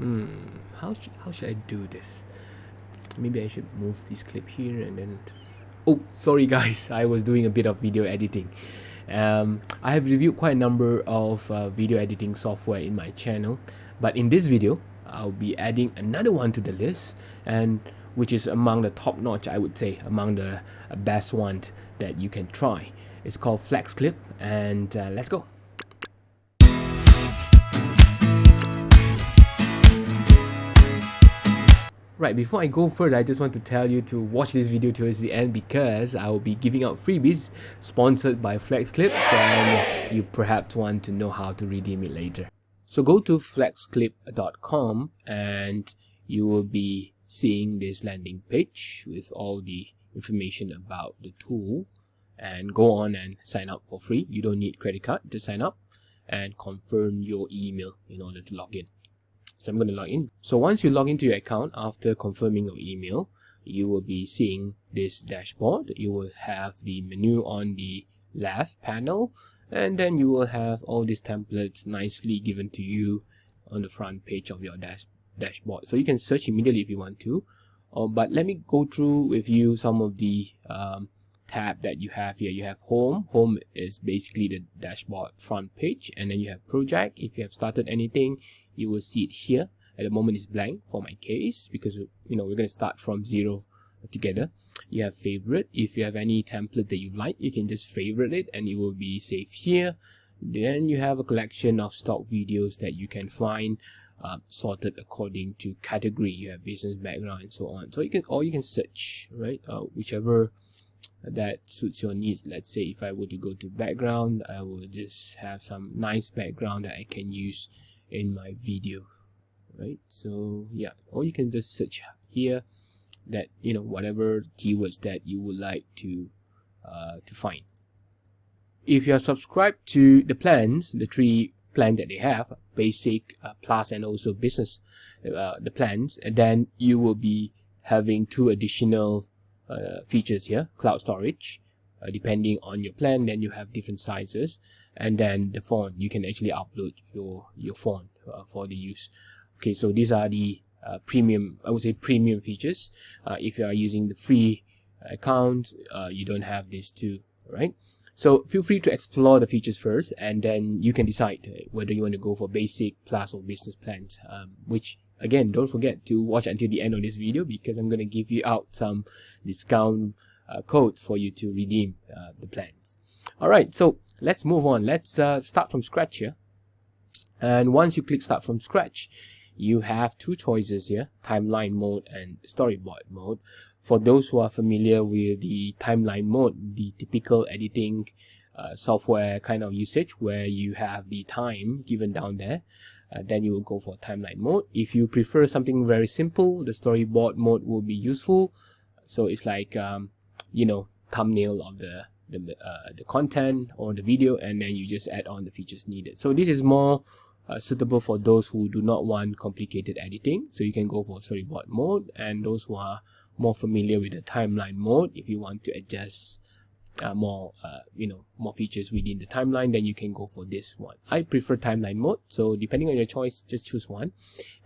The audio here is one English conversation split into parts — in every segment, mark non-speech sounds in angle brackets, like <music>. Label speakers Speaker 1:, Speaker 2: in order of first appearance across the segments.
Speaker 1: hmm how, sh how should I do this? Maybe I should move this clip here and then oh sorry <laughs> guys I was doing a bit of video editing. Um, I have reviewed quite a number of uh, video editing software in my channel but in this video I'll be adding another one to the list and which is among the top notch I would say among the uh, best ones that you can try. It's called FlexClip and uh, let's go Right, before I go further, I just want to tell you to watch this video towards the end because I will be giving out freebies sponsored by FlexClip and you perhaps want to know how to redeem it later. So go to flexclip.com and you will be seeing this landing page with all the information about the tool and go on and sign up for free. You don't need credit card to sign up and confirm your email in order to log in. So I'm going to log in. So once you log into your account after confirming your email, you will be seeing this dashboard. You will have the menu on the left panel and then you will have all these templates nicely given to you on the front page of your dash dashboard. So you can search immediately if you want to. Uh, but let me go through with you some of the um, tab that you have here. You have home. Home is basically the dashboard front page and then you have project. If you have started anything, you will see it here. At the moment it's blank for my case because you know we're going to start from zero together. You have favorite. If you have any template that you like you can just favorite it and it will be saved here. Then you have a collection of stock videos that you can find uh, sorted according to category. You have business background and so on. So you can or you can search right uh, whichever that suits your needs. Let's say if i were to go to background i will just have some nice background that i can use in my video right? So yeah or you can just search here that you know whatever keywords that you would like to uh, to find. If you are subscribed to the plans the three plan that they have basic uh, plus and also business uh, the plans and then you will be having two additional uh, features here cloud storage uh, depending on your plan then you have different sizes and then the font you can actually upload your your font uh, for the use. Okay so these are the uh, premium i would say premium features. Uh, if you are using the free account uh, you don't have this too right? So feel free to explore the features first and then you can decide whether you want to go for basic plus or business plans um, which again don't forget to watch until the end of this video because i'm going to give you out some discount uh, codes for you to redeem uh, the plans all right so let's move on. Let's uh, start from scratch here. And once you click start from scratch you have two choices here timeline mode and storyboard mode. For those who are familiar with the timeline mode the typical editing uh, software kind of usage where you have the time given down there uh, then you will go for timeline mode. If you prefer something very simple the storyboard mode will be useful. So it's like um, you know thumbnail of the the, uh, the content or the video and then you just add on the features needed. So this is more uh, suitable for those who do not want complicated editing. So you can go for storyboard mode and those who are more familiar with the timeline mode if you want to adjust uh, more uh, you know more features within the timeline then you can go for this one. I prefer timeline mode so depending on your choice just choose one.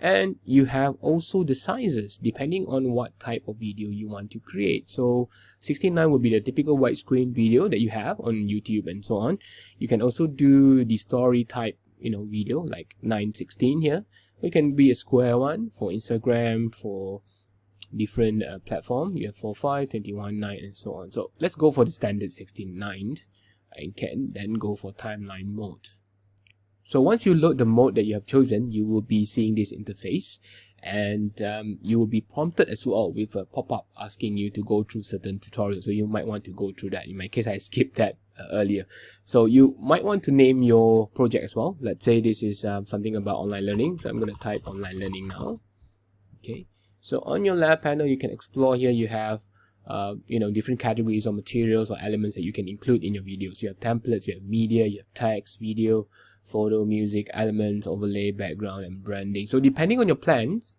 Speaker 1: And you have also the sizes depending on what type of video you want to create. So 16:9 will be the typical widescreen video that you have on youtube and so on. You can also do the story type you know video like 916 here. It can be a square one for instagram for different uh, platform. You have 4 5 21 9 and so on. So let's go for the standard 16 9 and can then go for timeline mode. So once you load the mode that you have chosen you will be seeing this interface. And um, you will be prompted as well with a pop-up asking you to go through certain tutorials. So you might want to go through that. In my case i skipped that uh, earlier. So you might want to name your project as well. Let's say this is um, something about online learning. So i'm going to type online learning now. Okay so on your lab panel, you can explore here. You have, uh, you know, different categories or materials or elements that you can include in your videos. You have templates, you have media, you have text, video, photo, music, elements, overlay, background, and branding. So depending on your plans,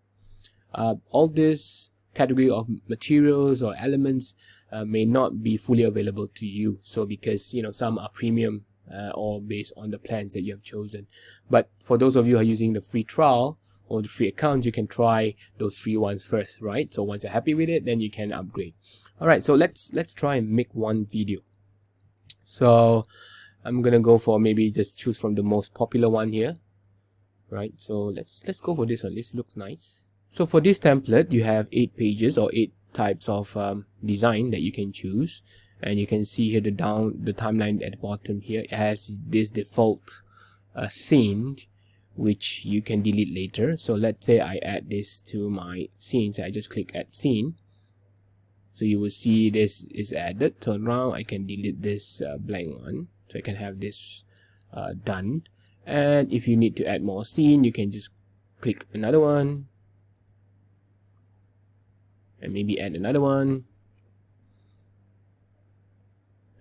Speaker 1: uh, all this category of materials or elements uh, may not be fully available to you. So because, you know, some are premium uh, or based on the plans that you have chosen. But for those of you who are using the free trial or the free account, you can try those free ones first, right? So once you're happy with it, then you can upgrade. All right, so let's let's try and make one video. So I'm gonna go for maybe just choose from the most popular one here, right? So let's let's go for this one. This looks nice. So for this template, you have eight pages or eight types of um, design that you can choose and you can see here the down the timeline at the bottom here has this default uh, scene which you can delete later. So let's say I add this to my scenes I just click add scene. So you will see this is added. Turn around I can delete this uh, blank one. So I can have this uh, done. And if you need to add more scene you can just click another one. And maybe add another one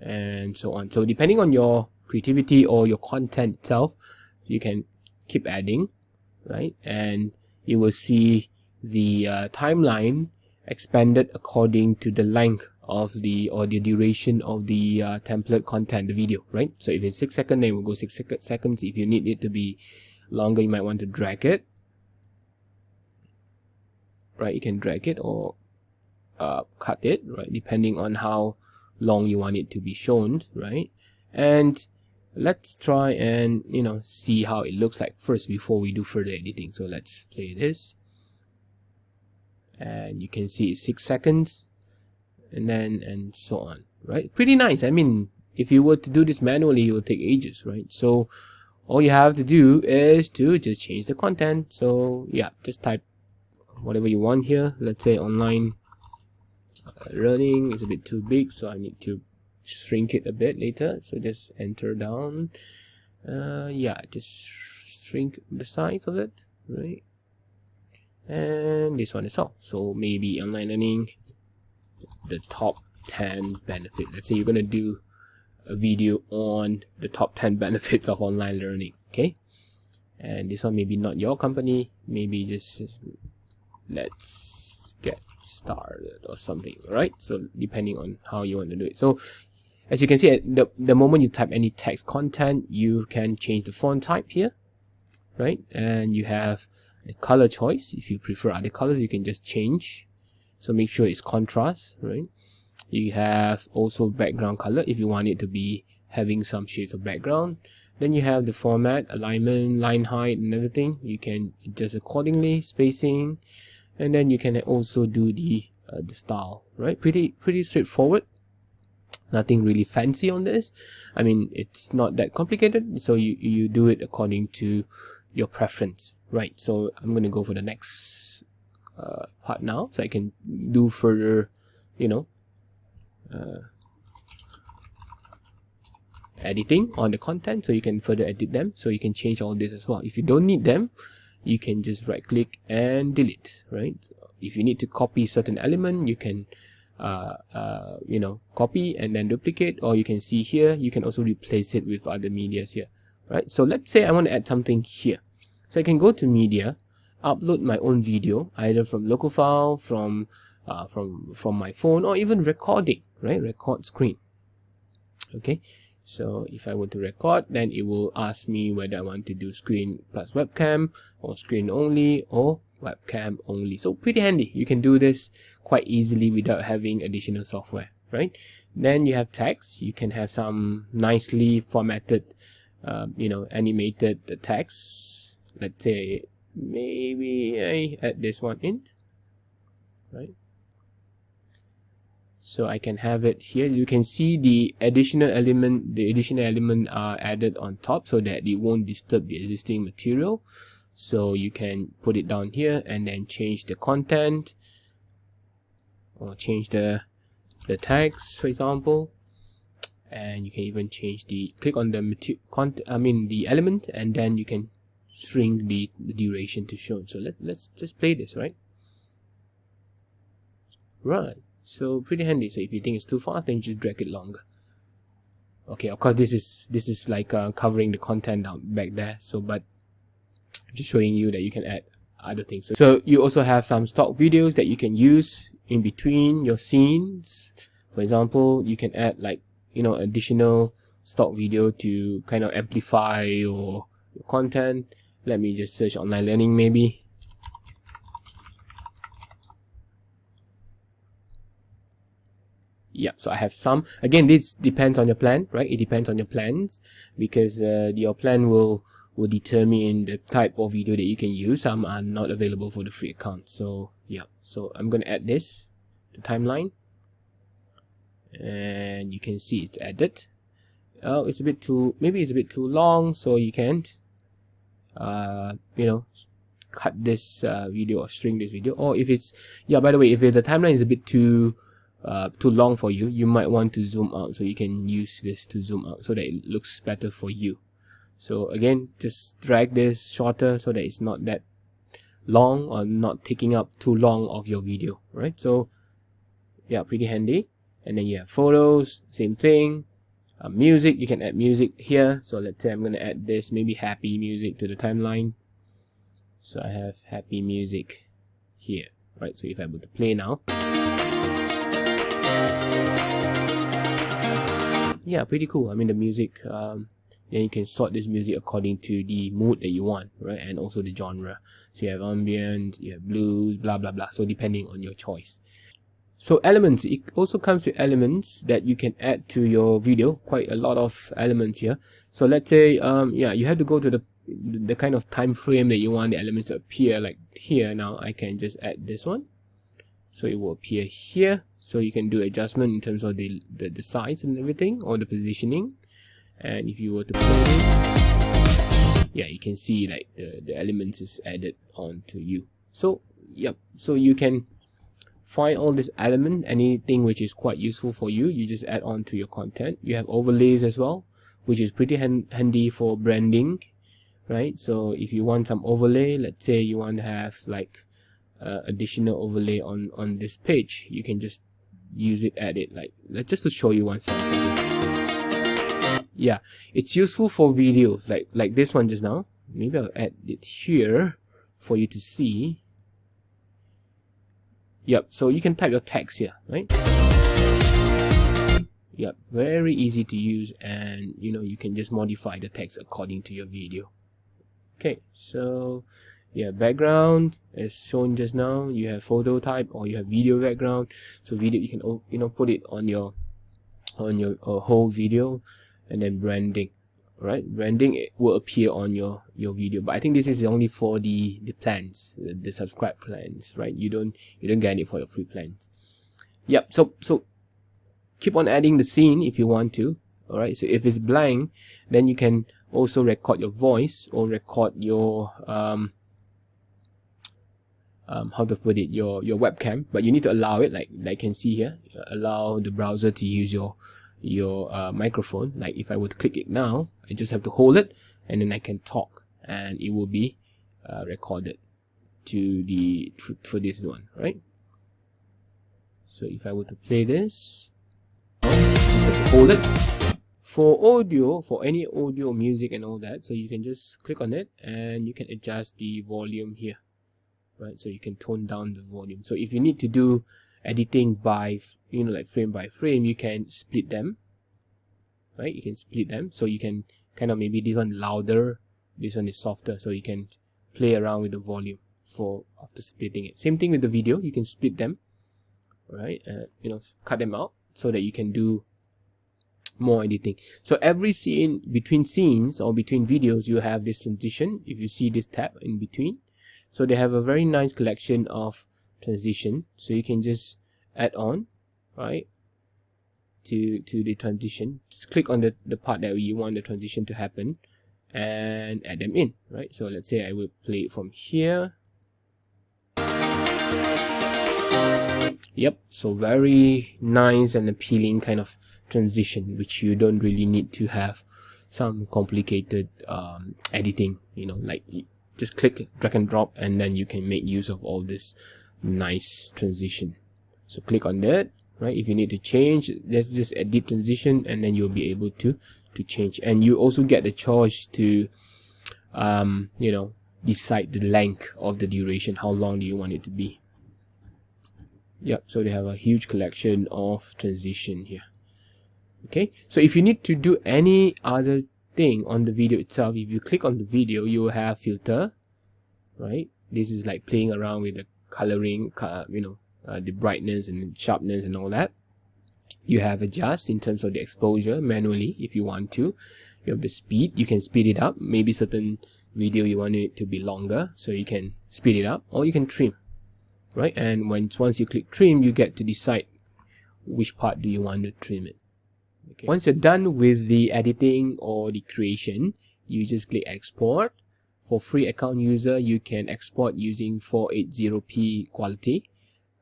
Speaker 1: and so on. So depending on your creativity or your content itself you can keep adding right? And you will see the uh, timeline expanded according to the length of the or the duration of the uh, template content the video right? So if it's six seconds then it will go six sec seconds. If you need it to be longer you might want to drag it. Right you can drag it or uh, cut it right? Depending on how long you want it to be shown right? And let's try and you know see how it looks like first before we do further editing. So let's play this. And you can see it's six seconds and then and so on right? Pretty nice. I mean if you were to do this manually it would take ages right? So all you have to do is to just change the content. So yeah just type whatever you want here. Let's say online running is a bit too big so I need to shrink it a bit later. So just enter down. Uh, yeah just shrink the size of it right? And this one is all. So maybe online learning the top 10 benefit. Let's say you're gonna do a video on the top 10 <laughs> benefits of online learning okay? And this one maybe not your company. Maybe just let's get started or something right? So depending on how you want to do it. So as you can see the, the moment you type any text content you can change the font type here right? And you have the color choice. If you prefer other colors you can just change. So make sure it's contrast right? You have also background color. If you want it to be having some shades of background then you have the format alignment line height and everything. You can adjust accordingly spacing and then you can also do the uh, the style right? Pretty pretty straightforward. Nothing really fancy on this. I mean it's not that complicated so you you do it according to your preference right? So i'm going to go for the next uh, part now so i can do further you know uh, editing on the content so you can further edit them so you can change all this as well. If you don't need them you can just right click and delete right? If you need to copy certain element you can uh, uh, you know copy and then duplicate or you can see here you can also replace it with other medias here right? So let's say I want to add something here. So I can go to media upload my own video either from local file from uh, from from my phone or even recording right? Record screen. Okay so if I were to record then it will ask me whether I want to do screen plus webcam or screen only or webcam only. So pretty handy. You can do this quite easily without having additional software right? Then you have text you can have some nicely formatted um, you know animated text let's say maybe I add this one in right so I can have it here. You can see the additional element the additional element are added on top so that it won't disturb the existing material. So you can put it down here and then change the content or change the the text for example. And you can even change the click on the content I mean the element and then you can shrink the, the duration to show. So let, let's just play this right? Right so pretty handy. So if you think it's too fast then you just drag it longer. Okay of course this is this is like uh, covering the content down back there. So but I'm just showing you that you can add other things. So, so you also have some stock videos that you can use in between your scenes. For example you can add like you know additional stock video to kind of amplify your, your content. Let me just search online learning maybe yeah so i have some. Again this depends on your plan right? It depends on your plans because uh, your plan will will determine the type of video that you can use. Some are not available for the free account. So yeah. So i'm going to add this to timeline. And you can see it's added. Oh it's a bit too maybe it's a bit too long so you can't uh you know cut this uh, video or string this video. Or if it's yeah by the way if the timeline is a bit too uh, too long for you you might want to zoom out so you can use this to zoom out so that it looks better for you. So again just drag this shorter so that it's not that long or not taking up too long of your video right? So yeah pretty handy. And then you have photos same thing. Uh, music you can add music here. So let's say I'm gonna add this maybe happy music to the timeline. So I have happy music here right? So if I were to play now yeah pretty cool. I mean the music um then you can sort this music according to the mood that you want right? And also the genre. So you have ambient you have blues blah blah blah. So depending on your choice. So elements it also comes with elements that you can add to your video. Quite a lot of elements here. So let's say um yeah you have to go to the the kind of time frame that you want the elements to appear like here. Now i can just add this one so it will appear here. So you can do adjustment in terms of the, the, the size and everything or the positioning. And if you were to play yeah you can see like the, the elements is added onto you. So yep so you can find all this element anything which is quite useful for you you just add on to your content. You have overlays as well which is pretty hand handy for branding right? So if you want some overlay let's say you want to have like uh, additional overlay on on this page. You can just use it add it like just to show you one sample yeah it's useful for videos like like this one just now. Maybe I'll add it here for you to see. Yep so you can type your text here right? Yep very easy to use and you know you can just modify the text according to your video. Okay so you have background as shown just now you have photo type or you have video background. So video you can you know put it on your on your uh, whole video and then branding right? Branding it will appear on your your video. But i think this is only for the the plans the, the subscribe plans right? You don't you don't get it for the free plans. Yep so so keep on adding the scene if you want to all right so if it's blank then you can also record your voice or record your um um, how to put it your your webcam but you need to allow it like like you can see here. Allow the browser to use your your uh, microphone. Like if I were to click it now I just have to hold it and then I can talk and it will be uh, recorded to the for this one right? So if I were to play this just hold it. For audio for any audio music and all that so you can just click on it and you can adjust the volume here right? So you can tone down the volume. So if you need to do editing by you know like frame by frame you can split them right? You can split them. So you can kind of maybe this one louder this one is softer. So you can play around with the volume for after splitting it. Same thing with the video. You can split them right? Uh, you know cut them out so that you can do more editing. So every scene between scenes or between videos you have this transition. If you see this tab in between so they have a very nice collection of transition. So you can just add on right to to the transition. Just click on the the part that you want the transition to happen and add them in right? So let's say i will play it from here. Yep so very nice and appealing kind of transition which you don't really need to have some complicated um, editing you know like just click drag and drop and then you can make use of all this nice transition. So click on that right? If you need to change let's just edit transition and then you'll be able to to change. And you also get the choice to um you know decide the length of the duration. How long do you want it to be? Yep so they have a huge collection of transition here. Okay so if you need to do any other thing on the video itself if you click on the video you will have filter right? This is like playing around with the coloring you know uh, the brightness and sharpness and all that. You have adjust in terms of the exposure manually if you want to. You have the speed you can speed it up. Maybe certain video you want it to be longer so you can speed it up or you can trim right? And once once you click trim you get to decide which part do you want to trim it okay. Once you're done with the editing or the creation you just click export. For free account user you can export using 480p quality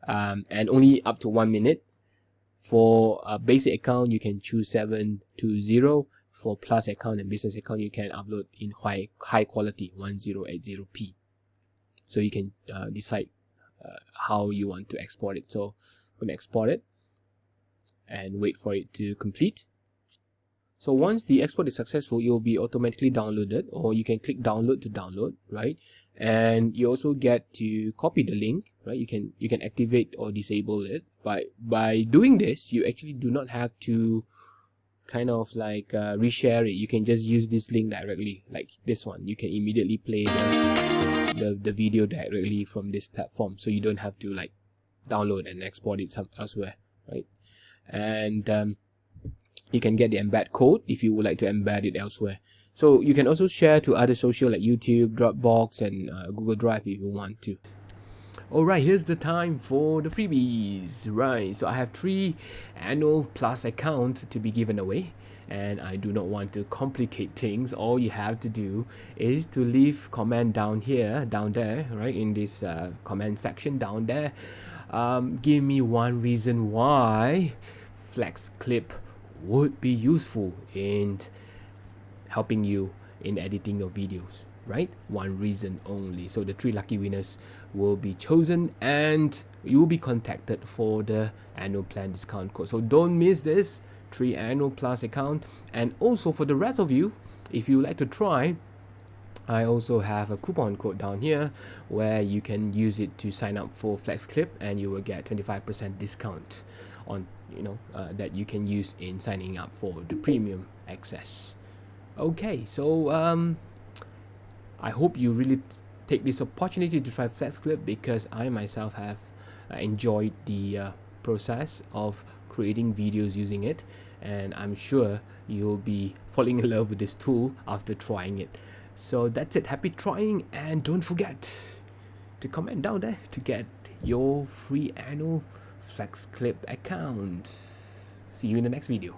Speaker 1: um, and only up to one minute. For a basic account you can choose 720 for plus account and business account you can upload in high high quality 1080p so you can uh, decide uh, how you want to export it. So I'm gonna export it and wait for it to complete. So once the export is successful it will be automatically downloaded or you can click download to download right? And you also get to copy the link right? You can you can activate or disable it. By by doing this you actually do not have to kind of like uh, reshare it. You can just use this link directly like this one. You can immediately play the, the, the video directly from this platform so you don't have to like download and export it some elsewhere right and um, you can get the embed code if you would like to embed it elsewhere so you can also share to other social like youtube dropbox and uh, google drive if you want to Alright, here's the time for the freebies. Right, so I have three annual plus accounts to be given away and I do not want to complicate things. All you have to do is to leave comment down here, down there, right, in this uh, comment section down there. Um, give me one reason why FlexClip would be useful in helping you in editing your videos right? One reason only. So the three lucky winners will be chosen and you will be contacted for the annual plan discount code. So don't miss this three annual plus account. And also for the rest of you if you like to try I also have a coupon code down here where you can use it to sign up for FlexClip and you will get 25% discount on you know uh, that you can use in signing up for the premium access okay so um I hope you really take this opportunity to try FlexClip because I myself have uh, enjoyed the uh, process of creating videos using it and I'm sure you'll be falling in love with this tool after trying it. So that's it. Happy trying and don't forget to comment down there to get your free annual FlexClip account. See you in the next video.